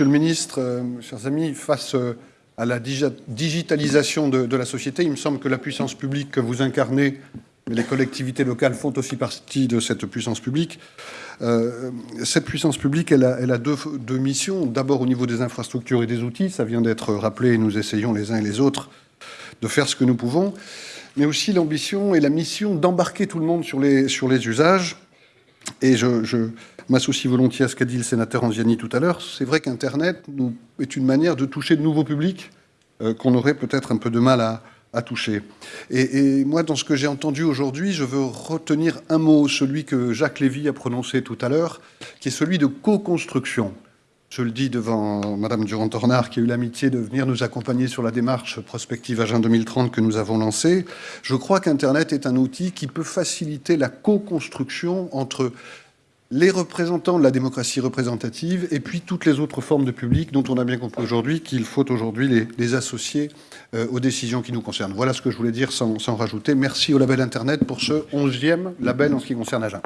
Monsieur le Ministre, euh, chers amis, face euh, à la digitalisation de, la société, il me semble que la puissance publique que vous incarnez, mais les collectivités locales font aussi partie de cette puissance publique. Euh, cette puissance publique, elle a, deux, missions. D'abord au niveau des infrastructures et des outils, ça vient d'être rappelé, et nous essayons les uns et les autres de faire ce que nous pouvons, mais aussi l'ambition et la mission d'embarquer tout le monde sur les usages. Et je, m'associe volontiers à ce qu'a dit le sénateur Anziani tout à l'heure. C'est vrai qu'Internet est une manière de toucher de nouveaux publics euh, qu'on aurait peut-être un peu de mal à, toucher. Et, moi, dans ce que j'ai entendu aujourd'hui, je veux retenir un mot, celui que Jacques Lévy a prononcé tout à l'heure, qui est celui de co-construction. Je le dis devant Madame Durand-Tornard, qui a eu l'amitié de venir nous accompagner sur la démarche prospective Agent 2030 que nous avons lancée. Je crois qu'Internet est un outil qui peut faciliter la co-construction entre les représentants de la démocratie représentative et puis toutes les autres formes de public dont on a bien compris aujourd'hui qu'il faut aujourd'hui les, associer euh, aux décisions qui nous concernent. Voilà ce que je voulais dire sans, rajouter. Merci au label Internet pour ce onzième label en ce qui concerne Agen.